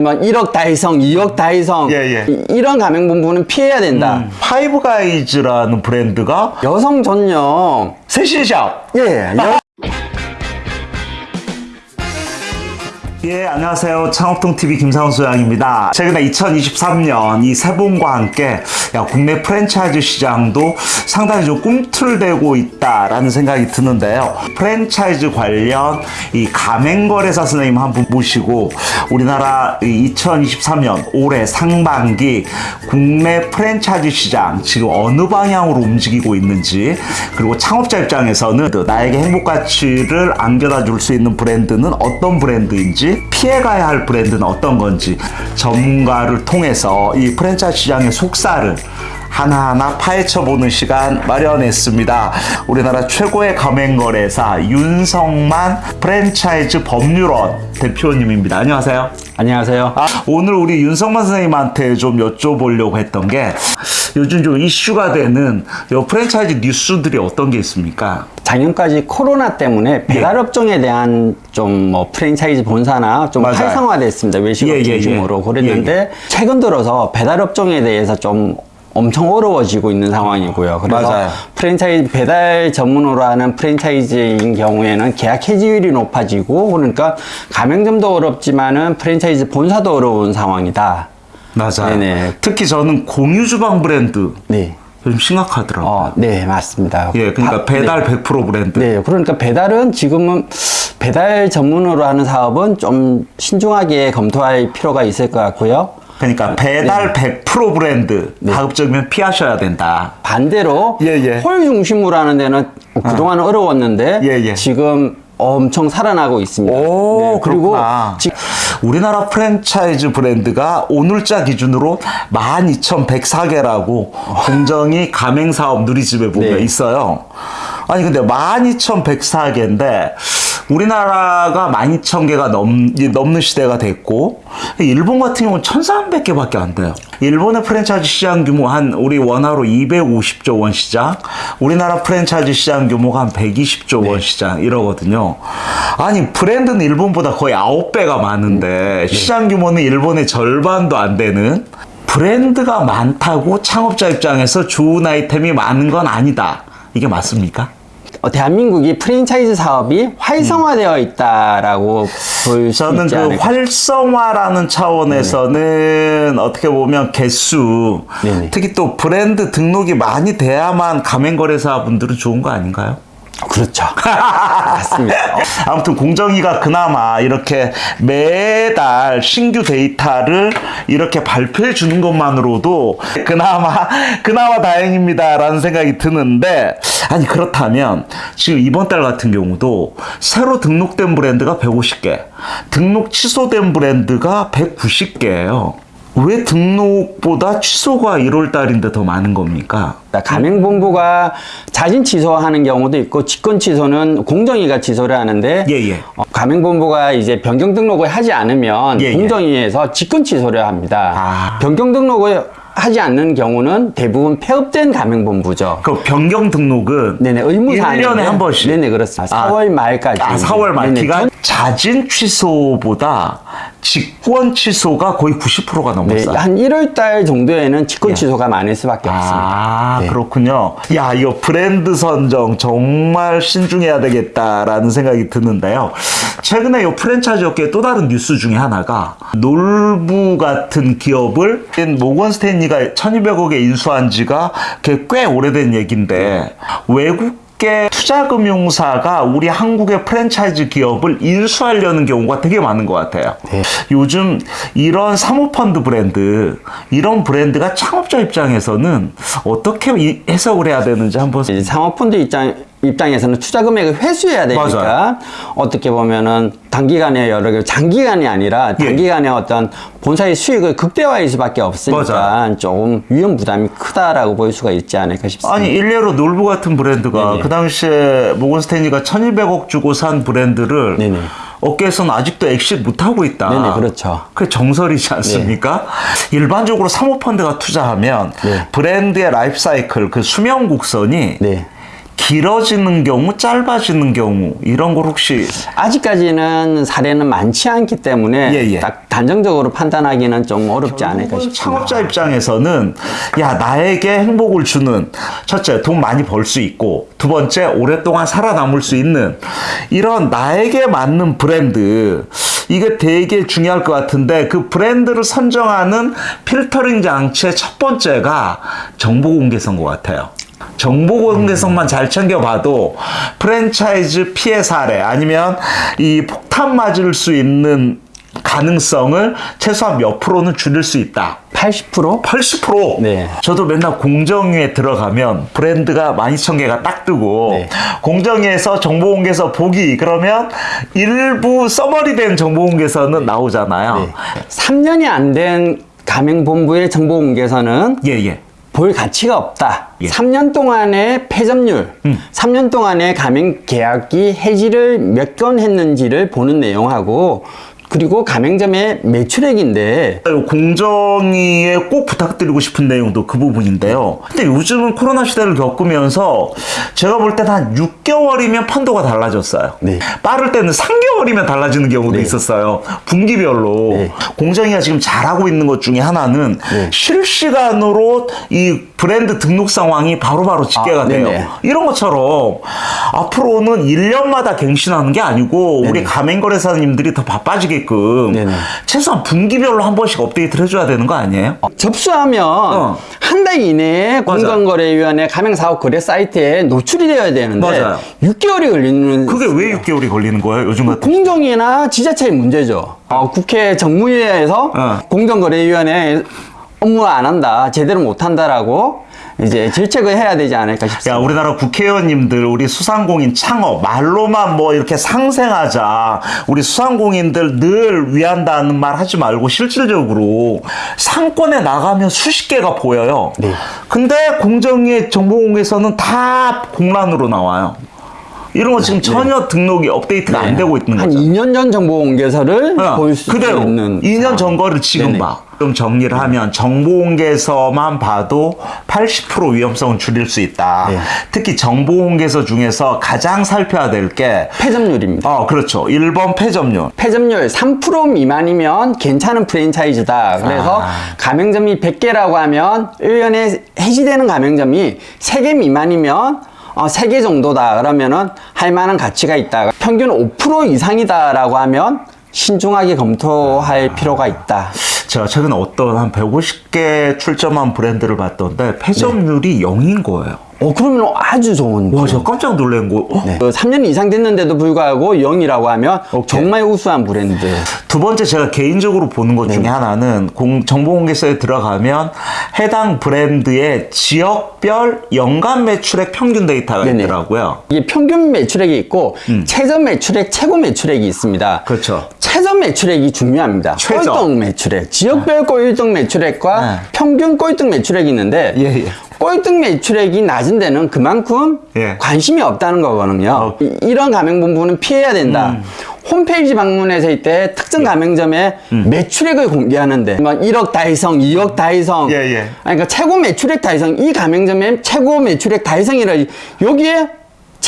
막 1억 달성, 2억 달성 예, 예. 이- 이런 가맹 본부는 피해야 된다. 파이브가이즈라는 브랜드가 여성 전용 세신샵. 예, 여- 예, 안녕하세요. 창업통 TV 김상훈 소장입니다. 최근에 2023년 이 새봄과 함께 야, 국내 프랜차이즈 시장도 상당히 좀 꿈틀대고 있다라는 생각이 드는데요. 프랜차이즈 관련 이 가맹거래사 선생님 한 분 모시고 우리나라 이 2023년 올해 상반기 국내 프랜차이즈 시장 지금 어느 방향으로 움직이고 있는지 그리고 창업자 입장에서는 나에게 행복 가치를 안겨다 줄 수 있는 브랜드는 어떤 브랜드인지 피해가야 할 브랜드는 어떤 건지 전문가를 통해서 이 프랜차이즈 시장의 속살을 하나하나 파헤쳐보는 시간 마련했습니다. 우리나라 최고의 가맹거래사 윤성만 프랜차이즈 법률원 대표님입니다. 안녕하세요. 안녕하세요. 아, 오늘 우리 윤성만 선생님한테 좀 여쭤보려고 했던 게 요즘 좀 이슈가 되는 요 프랜차이즈 뉴스들이 어떤 게 있습니까? 작년까지 코로나 때문에 배달업종에 대한 좀 뭐 프랜차이즈 본사나 좀 맞아요. 활성화됐습니다. 외식업 예, 예, 중심으로 예. 그랬는데 예, 최근 들어서 배달업종에 대해서 좀 엄청 어려워지고 있는 상황이고요. 그래서 맞아요. 프랜차이즈 배달 전문으로 하는 프랜차이즈인 경우에는 계약 해지율이 높아지고 그러니까 가맹점도 어렵지만은 프랜차이즈 본사도 어려운 상황이다. 맞아요. 네네. 특히 저는 공유 주방 브랜드 네. 요즘 심각하더라고요. 어, 네, 맞습니다. 예, 그러니까 바- 배달 100% 브랜드. 네, 그러니까 배달은 지금은 배달 전문으로 하는 사업은 좀 신중하게 검토할 필요가 있을 것 같고요. 그러니까 배달 100% 브랜드 가급적이면 피하셔야 된다. 반대로 예, 예. 홀 중심으로 하는 데는 그동안 어려웠는데 예, 예. 지금 엄청 살아나고 있습니다. 오, 네, 그리고 그렇구나. 지- 우리나라 프랜차이즈 브랜드가 오늘자 기준으로 12,104개라고 공정이 가맹사업 누리집에 보면 네. 있어요. 아니, 근데 12,104개인데 우리나라가 12,000개가 넘, 이 넘는 시대가 됐고 일본 같은 경우는 1,300개밖에 안 돼요. 일본의 프랜차이즈 시장 규모 한 우리 원화로 250조 원 시장, 우리나라 프랜차이즈 시장 규모가 한 120조 원 시장 이러거든요. 아니 브랜드는 일본보다 거의 9배가 많은데 시장 규모는 일본의 절반도 안 되는 브랜드가 많다고 창업자 입장에서 좋은 아이템이 많은 건 아니다. 이게 맞습니까? 어, 대한민국이 프랜차이즈 사업이 활성화되어 있다라고 볼수 저는 있지 그 않을까. 활성화라는 차원에서는 어떻게 보면 개수, 네네. 특히 또 브랜드 등록이 많이 돼야만 가맹거래사 분들은 좋은 거 아닌가요? 그렇죠. 맞습니다. 아무튼 공정위가 그나마 이렇게 매달 신규 데이터를 이렇게 발표해 주는 것만으로도 그나마 그나마 다행입니다라는 생각이 드는데 아니 그렇다면 지금 이번 달 같은 경우도 새로 등록된 브랜드가 150개, 등록 취소된 브랜드가 190개예요. 왜 등록보다 취소가 1월 달인데 더 많은 겁니까? 가맹본부가 자진 취소하는 경우도 있고 직권 취소는 공정위가 취소를 하는데 예, 예. 어, 가맹본부가 이제 변경 등록을 하지 않으면 예, 예. 공정위에서 직권 취소를 합니다. 아. 변경 등록을 하지 않는 경우는 대부분 폐업된 가맹본부죠. 그 변경 등록은 네네 의무사항인데 1년에 한 번씩. 네네 그렇습니다. 아. 4월 말까지. 아, 4월 말 네네. 기간 자진 취소보다 직권 취소가 거의 90%가 네, 넘었어요. 한 1월 달 정도에는 직권 취소가 많을 수밖에 없습니다. 아, 네. 그렇군요. 야, 이거 브랜드 선정 정말 신중해야 되겠다라는 생각이 드는데요. 최근에 이 프랜차이즈 업계의 또 다른 뉴스 중에 하나가 놀부 같은 기업을 모건 스탠리가 1200억에 인수한 지가 꽤- 꽤 오래된 얘기인데 외국 계 투자금융사가 우리 한국의 프랜차이즈 기업을 인수하려는 경우가 되게 많은 것 같아요. 네. 요즘 이런 사모펀드 브랜드, 이런 브랜드가 창업자 입장에서는 어떻게 이- 해석을 해야 되는지 한번 이제 상업펀드 입장, 입장에서는 투자 금액을 회수해야 되니까 맞아요. 어떻게 보면은 단기간에 여러 개 장기간이 아니라 예. 단기간에 어떤 본사의 수익을 극대화할 수밖에 없으니까 맞아요. 조금 위험 부담이 크다라고 볼 수가 있지 않을까 싶습니다. 아니 일례로 놀부 같은 브랜드가 네네. 그 당시에 모건 스탠리가 1200억 주고 산 브랜드를 네네. 업계에서는 아직도 엑시 못하고 있다. 네네, 그렇죠. 그게 정설이지 않습니까? 일반적으로 사모펀드가 투자하면 네. 브랜드의 라이프 사이클, 그 수명 곡선이 네. 길어지는 경우, 짧아지는 경우 이런 걸 혹시 아직까지는 사례는 많지 않기 때문에 예, 예. 딱 단정적으로 판단하기는 좀 어렵지 않을까 싶습니다. 창업자 입장에서는 야 나에게 행복을 주는 첫째 돈 많이 벌 수 있고 두 번째 오랫동안 살아남을 수 있는 이런 나에게 맞는 브랜드 이게 되게 중요할 것 같은데 그 브랜드를 선정하는 필터링 장치의 첫 번째가 정보 공개성 것 같아요. 정보 공개성만 잘 챙겨봐도 프랜차이즈 피해 사례 아니면 이 폭탄 맞을 수 있는 가능성을 최소한 몇 프로는 줄일 수 있다. 80%? 80%. 네. 저도 맨날 공정위에 들어가면 브랜드가 12,000개가 딱 뜨고 네. 공정위에서 정보공개서 보기 그러면 일부 써머리된 정보공개서는 나오잖아요. 네. 3년이 안 된 가맹본부의 정보 공개서는 예, 예. 볼 가치가 없다. 예. 음. 3년 동안의 폐점률, 3년 동안의 가맹 계약이 해지를 몇 건 했는지를 보는 내용하고 그리고 가맹점의 매출액인데 공정위에 꼭 부탁드리고 싶은 내용도 그 부분인데요. 근데 요즘은 코로나 시대를 겪으면서 제가 볼 때는 한 6개월이면 판도가 달라졌어요. 네. 빠를 때는 3개월이면 달라지는 경우도 있었어요. 분기별로. 네. 공정위가 지금 잘하고 있는 것 중에 하나는 네. 실시간으로 이 브랜드 등록 상황이 바로바로 집계가 아, 돼요. 이런 것처럼 앞으로는 1년마다 갱신하는 게 아니고 우리 가맹거래사님들이 더 바빠지게 끔 네네. 최소한 분기별로 한 번씩 업데이트를 해줘야 되는 거 아니에요? 접수하면 어. 한달 이내에 맞아요. 공정거래위원회 가맹사업거래 사이트에 노출이 되어야 되는데 맞아요. 6개월이 걸리는 그게 왜 6개월이 걸리는 거예요? 요즘 같은 공정위나 지자체의 문제죠. 어, 국회 정무위에서 어. 공정거래위원회 업무 안 한다, 제대로 못 한다라고 이제 질책을 해야 되지 않을까 싶습니다. 야, 우리나라 국회의원님들, 우리 수상공인 창업, 말로만 뭐 이렇게 상생하자. 우리 수상공인들 늘 위한다는 말 하지 말고 실질적으로 상권에 나가면 수십 개가 보여요. 네. 근데 공정위의 정보공개서는 다 공란으로 나와요. 이런 거 지금 전혀 등록이 업데이트가 안 되고 있는 네. 한 거죠. 2년 전 정보 공개서를 어, 볼수 그대로 있는 2년 전 거를 지금 네네. 봐. 좀 정리를 하면 정보공개서만 봐도 80% 위험성을 줄일 수 있다. 네. 특히 정보공개서 중에서 가장 살펴야 될 게 폐점률입니다. 어, 그렇죠. 1번 폐점률. 폐점률 3% 미만이면 괜찮은 프랜차이즈다. 그래서 아. 가맹점이 100개라고 하면 1년에 해지되는 가맹점이 3개 미만이면 어, 3개 정도다. 그러면은 할 만한 가치가 있다. 평균 5% 이상이다 라고 하면 신중하게 검토할 필요가 있다. 제가 최근에 어떤 한 150개 출점한 브랜드를 봤던데 폐점률이 0인 거예요. 어, 그러면 아주 좋은. 와, 저 깜짝 놀란 거. 어? 네. 3년 이상 됐는데도 불구하고 0이라고 하면 정말 우수한 브랜드. 두 번째 제가 개인적으로 보는 것 네. 중에 하나는 공, 정보공개서에 들어가면 해당 브랜드의 지역별 연간 매출액 평균 데이터가 네네. 있더라고요. 이게 평균 매출액이 있고 최저 매출액, 최고 매출액이 있습니다. 음. 그렇죠. 최저 매출액이 중요합니다. 최저. 꼴등 매출액, 지역별 꼴등 매출액과 네. 평균 꼴등 매출액이 있는데 예, 예. 꼴등 매출액이 낮은 데는 그만큼 예. 관심이 없다는 거거든요. 어. 음. 이- 이런 가맹본부는 피해야 된다. 홈페이지 방문했을 때 예. 특정 가맹점의 음. 매출액을 공개하는데 막 1억 달성, 2억 달성, 예, 예. 그러니까 최고 매출액 달성, 이 가맹점의 최고 매출액 달성이라 여기에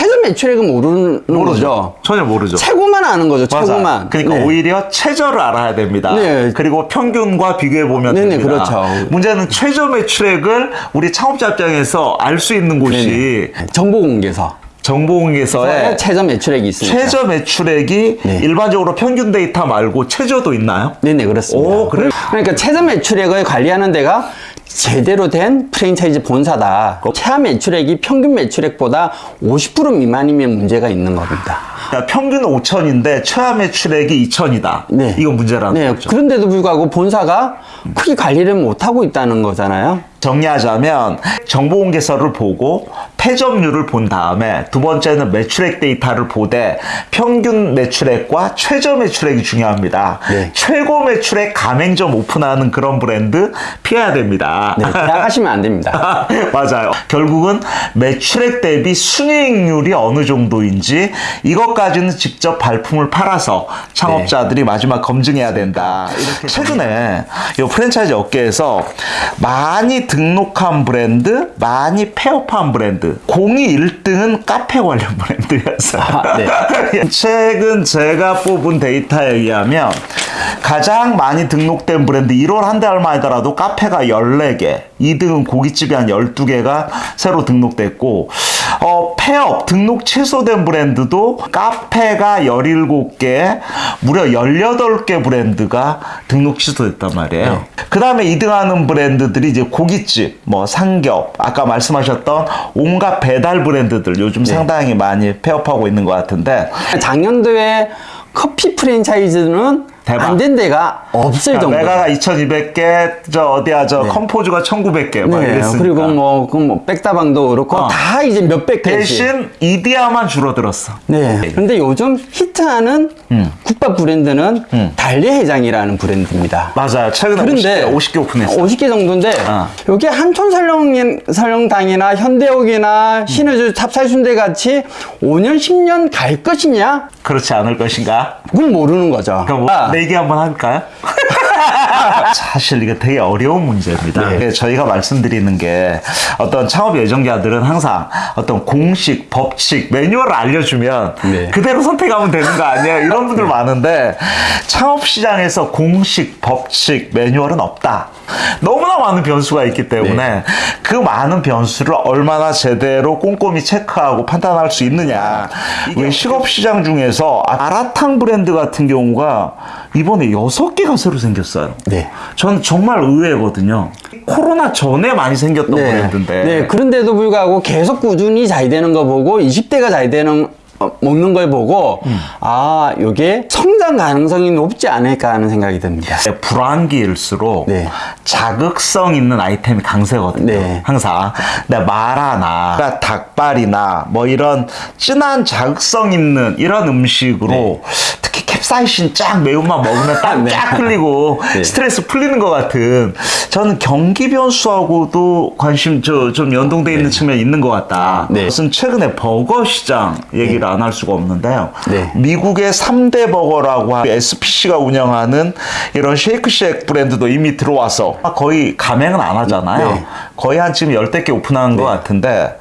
최저 매출액은 모르는 거죠. 전혀 모르죠. 최고만 아는 거죠. 맞아. 최고만. 그러니까 네. 오히려 최저를 알아야 됩니다. 네. 그리고 평균과 비교해 보면 네네, 됩니다. 그렇죠. 문제는 최저 매출액을 우리 창업자 입장에서 알 수 있는 곳이 정보 공개서. 정보공개서에 최저 매출액이 있습니다. 최저 매출액이 네. 일반적으로 평균 데이터 말고 최저도 있나요? 네네 그렇습니다. 오, 그래요? 그러니까 최저 매출액을 관리하는 데가 제대로 된 프랜차이즈 본사다. 최하 매출액이 평균 매출액보다 50% 미만이면 문제가 있는 겁니다. 그러니까 평균 5천인데 최하 매출액이 2천이다. 네. 이건 문제라는 네, 거죠. 그런데도 불구하고 본사가 크게 관리를 못 하고 있다는 거잖아요. 정리하자면 정보공개서를 보고 폐점률을 본 다음에 두 번째는 매출액 데이터를 보되 평균 매출액과 최저 매출액이 중요합니다. 네. 최고 매출액 가맹점 오픈하는 그런 브랜드 피해야 됩니다. 네, 계약하시면 안 됩니다. 맞아요. 결국은 매출액 대비 순이익률이 어느 정도인지 이것까지는 직접 발품을 팔아서 창업자들이 마지막 검증해야 된다. 이렇게 최근에 이 프랜차이즈 업계에서 많이 등록한 브랜드, 많이 폐업한 브랜드. 공이 1등은 카페 관련 브랜드였어요. 아, 네. 최근 제가 뽑은 데이터에 의하면 가장 많이 등록된 브랜드 1월 한달 말이더라도 카페가 14개, 2등은 고깃집이 한 12개가 새로 등록됐고 어, 폐업, 등록 취소된 브랜드도 카페가 17개, 무려 18개 브랜드가 등록 취소됐단 말이에요. 그 다음에 2등하는 브랜드들이 이제 고깃집, 뭐 상겹, 아까 말씀하셨던 온갖 배달 브랜드들 요즘 상당히 많이 폐업하고 있는 것 같은데. 작년도에 커피 프랜차이즈는 대박. 안 된 데가 없을 정도. 메가가 2,200개, 저 어디야 저 컴포즈가 1,900개 막 네, 이랬으니까. 그리고 뭐, 그 뭐, 백다방도 그렇고, 어. 다 이제 몇백 개씩. 대신 이디야만 줄어들었어. 네. 근데 요즘 히트하는 음. 국밥 브랜드는 달래해장이라는 브랜드입니다. 맞아요. 최근에 그런데 50개, 50개 오픈했어. 50개 정도인데 어. 여기 한촌 설렁 설렁탕이나 현대옥이나 신의주 찹쌀순대 같이 5년 10년 갈 것이냐? 그렇지 않을 것인가? 그건 모르는 거죠. 그럼 뭐 아, 내기 한번 할까요? 사실 이게 되게 어려운 문제입니다. 네. 저희가 말씀드리는 게 어떤 창업 예정자들은 항상 어떤 공식, 법칙, 매뉴얼을 알려주면 네. 그대로 선택하면 되는 거 아니에요? 이런 분들 많은데 창업 시장에서 공식, 법칙, 매뉴얼은 없다. 너무나 많은 변수가 있기 때문에 네. 그 많은 변수를 얼마나 제대로 꼼꼼히 체크하고 판단할 수 있느냐. 이게 식업 시장 중에서 아라탕 브랜드 같은 경우가 이번에 여섯 개가 새로 생겼어요. 네. 전 정말 의외거든요. 코로나 전에 많이 생겼던 브랜드인데. 네, 그런데도 불구하고 계속 꾸준히 잘 되는 거 보고 20대가 잘 되는 어, 먹는 걸 보고 음. 아, 요게 성장 가능성이 높지 않을까 하는 생각이 듭니다. 네, 불황기일수록 네. 자극성 있는 아이템이 강세거든요. 네. 항상. 근데 마라나 닭발이나 뭐 이런 진한 자극성 있는 이런 음식으로 네. 캡사이신 쫙 매운맛 먹으면 땀 네. 쫙 흘리고 네. 스트레스 풀리는 것 같은 저는 경기 변수하고도 관심 저, 좀 연동돼 있는 측면이 있는 것 같다. 네. 무슨 최근에 버거 시장 얘기를 안 할 수가 없는데요. 네. 미국의 3대 버거라고 하는 SPC가 운영하는 이런 쉐이크쉑 브랜드도 이미 들어와서 거의 가맹은 안 하잖아요. 네. 거의 한 지금 열댓 개 오픈한 것 같은데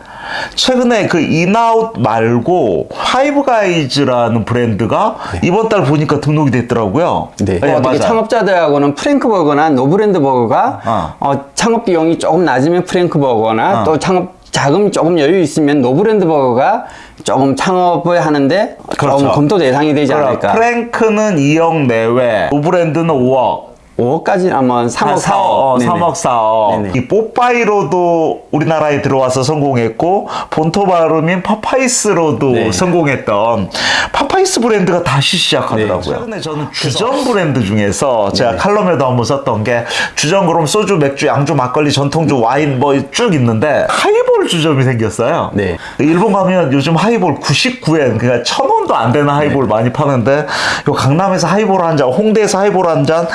최근에 그 인앤아웃 말고 파이브가이즈라는 브랜드가 이번 달 보니까 등록이 됐더라고요. 네. 네, 어떻게 맞아요. 창업자들하고는 프랭크버거나 노브랜드 버거가 어. 어, 창업 비용이 조금 낮으면 프랭크버거나 어. 또 창업 자금이 조금 여유 있으면 노브랜드 버거가 조금 창업을 하는데 그렇죠. 조금 검토 대상이 되지 그럼 않을까. 프랭크는 2억 내외, 노브랜드는 5억. 5억까지 아마 3억 4억. 어, 네네. 3억 4억. 네네. 이 뽀빠이로도 우리나라에 들어와서 성공했고 본토 발음인 파파이스로도 네. 성공했던 파파이스 브랜드가 다시 시작하더라고요. 네. 최근에 저는 주점 브랜드 중에서 제가 칼럼에도 한번 썼던 게 주점 그럼 소주, 맥주, 양주, 막걸리, 전통주, 와인 뭐 쭉 있는데 하이볼 주점이 생겼어요. 네. 일본 가면 요즘 하이볼 99엔 그러니까 천 원도 안 되는 하이볼 네. 많이 파는데 요 강남에서 하이볼 한 잔, 홍대에서 하이볼 한잔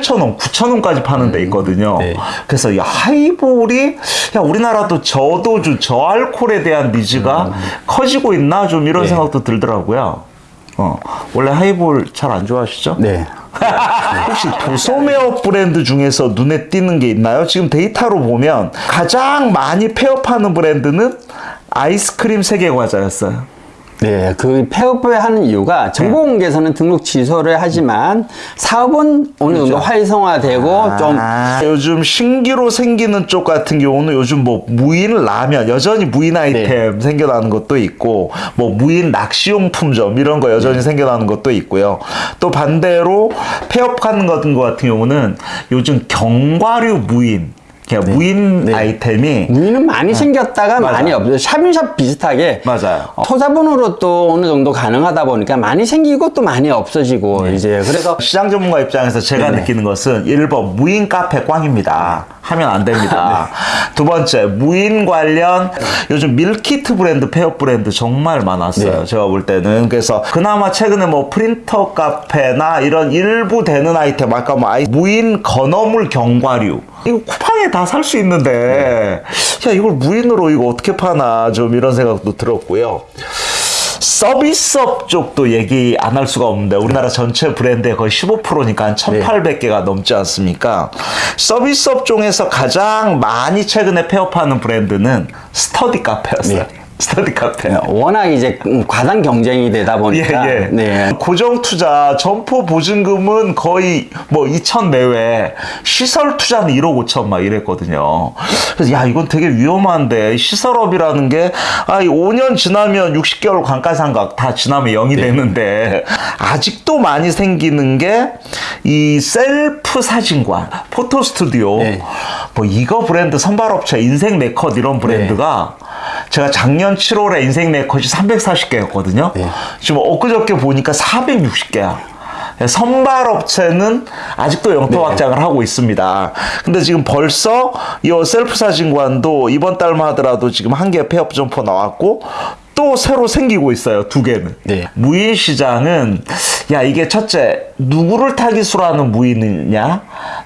8,000원, 9,000원까지 파는 데 있거든요. 네. 그래서 이 하이볼이 야 우리나라도 저도주, 저알콜에 대한 needs가 커지고 있나 좀 이런 음. 네. 생각도 들더라고요. 어, 원래 하이볼 잘 안 좋아하시죠? 네. 혹시 도소매업 브랜드 중에서 눈에 띄는 게 있나요? 지금 데이터로 보면 가장 많이 폐업하는 브랜드는 아이스크림 세계 과자였어요. 네, 그 폐업을 하는 이유가 정보 공개에서는 등록 취소를 하지만 사업은 어느 정도 활성화되고 좀 그렇죠. 아, 요즘 신기로 생기는 쪽 같은 경우는 요즘 뭐 무인 라면 여전히 무인 아이템 생겨나는 것도 있고 뭐 무인 낚시용품점 이런 거 여전히 생겨나는 것도 있고요. 또 반대로 폐업하는 것 같은 경우는 요즘 경과류 무인 그냥 무인 네. 아이템이 무인은 많이 생겼다가 맞아. 많이 없어요. shop in shop 비슷하게 맞아요. 어, 소자본으로 또 어느 정도 가능하다 보니까 많이 생기고 또 많이 없어지고 이제 그래서 시장 전문가 입장에서 제가. 느끼는 것은 1번 무인 카페 꽝입니다. 하면 안 됩니다. 두 번째 무인 관련 요즘 meal kit 브랜드 폐업 브랜드 정말 많았어요. 네. 제가 볼 때는 그래서 그나마 최근에 뭐 프린터 카페나 이런 일부 되는 아이템 아까 뭐 아이 무인 건어물 견과류 이거 쿠팡에 다살 수 있는데 야 이걸 무인으로 이거 어떻게 파나 좀 이런 생각도 들었고요. 서비스업 쪽도 얘기 안 할 수가 없는데 우리나라 전체 브랜드의 거의 15%니까 한 1,800개가 넘지 않습니까? 서비스업 중에서 가장 많이 최근에 폐업하는 브랜드는 스터디 카페였어요. 네. 스터디 카페. 워낙 이제 음, 과당 경쟁이 되다 예, 보니까 예. 네. 고정 투자, 점포 보증금은 거의 뭐 2천 내외, 시설 투자는 1억 5천 막 이랬거든요. 그래서 야, 이건 되게 위험한데, 시설업이라는 게, 아, 이 5년 지나면 60개월 관가상각 다 지나면 0이 네. 되는데, 아직도 많이 생기는 게, 이 셀프 사진관, 포토 스튜디오, 네. 뭐 이거 브랜드 선발업체, 인생 네컷 이런 브랜드가 제가 작년 7월에 인생 네컷이 340개였거든요. 네. 지금 엊그저께 보니까 460개야. 선발 업체는 아직도 영토 확장을 하고 있습니다. 근데 지금 벌써 이 셀프 사진관도 이번 달만 하더라도 지금 한 개 폐업 점포 나왔고 또 새로 생기고 있어요. 두 개는. 네. 무인 시장은 야 이게 첫째 누구를 타깃으로 하는 무인이냐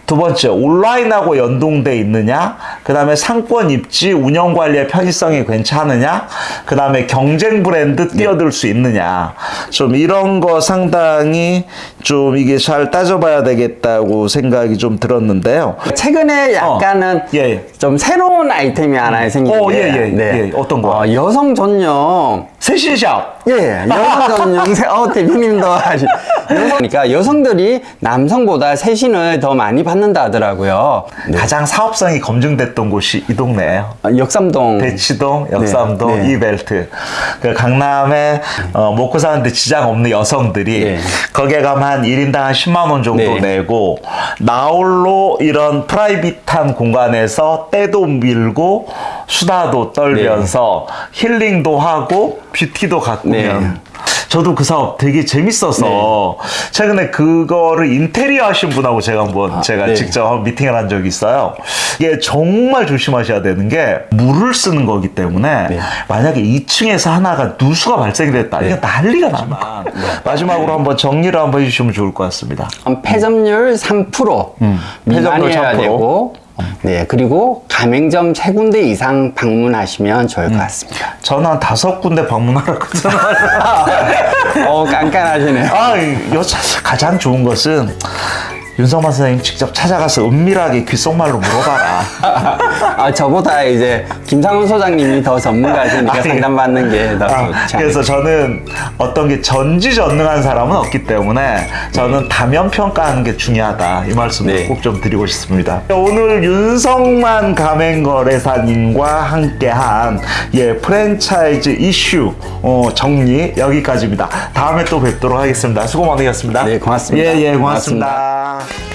두 번째 온라인하고 연동돼 있느냐 그 다음에 상권 입지 운영 관리의 편의성이 괜찮으냐 그 다음에 경쟁 브랜드 뛰어들 수 있느냐 좀 이런 거 상당히 좀 이게 잘 따져봐야 되겠다고 생각이 좀 들었는데요 최근에 약간은 어, 예, 예. 좀 새로운 아이템이 하나 생기는데 어, 예, 예, 예. 어떤 거? 어, 여성 전용 long. 세신샵 예, 여성 전용 세, 어, 대표님도. 여성, 그러니까 여성들이 남성보다 세신을 더 많이 받는다 하더라고요. 네. 가장 사업성이 검증됐던 곳이 이 동네예요 어, 역삼동. 대치동, 역삼동, 네, 네. 이벨트. 그 강남에 어, 먹고 사는데 지장 없는 여성들이 네. 거기에 가면 한 1인당 한 10만 원 정도 네. 내고 나홀로 이런 private한 공간에서 때도 밀고 수다도 떨면서 힐링도 하고 뷰티도 가꾸면 네. 저도 그 사업 되게 재밌어서 최근에 그거를 인테리어 하신 분하고 제가 한번 제가 네. 직접 한번 미팅을 한 적이 있어요. 이게 정말 조심하셔야 되는 게 물을 쓰는 거기 때문에 네. 만약에 2층에서 하나가 누수가 발생이 됐다. 이거 난리가 나만. 마지막으로 한번 정리를 한번 해주시면 좋을 것 같습니다. 음, 폐점률 3% 음, 미만이어야 3%. 되고 네 그리고 가맹점 세 군데 이상 방문하시면 좋을 것 같습니다. 저는 한 다섯 군데 방문하라고 어 깐깐하시네요. 아, 이 여자 가장 좋은 것은 윤성만 선생님 직접 찾아가서 은밀하게 귓속말로 물어봐라. 아 저보다 이제 김상훈 소장님이 더 전문가시니까 아니, 상담받는 게더 아, 그래서 저는 어떤 게 전지전능한 사람은 없기 때문에 저는 다면 평가하는 게 중요하다 이 말씀을 네. 꼭좀 드리고 싶습니다. 오늘 윤성만 가맹거래사님과 함께한 예 프랜차이즈 이슈 어, 정리 여기까지입니다. 다음에 또 뵙도록 하겠습니다. 수고 많으셨습니다. 네, 고맙습니다. 예, 예, 고맙습니다. 고맙습 니다.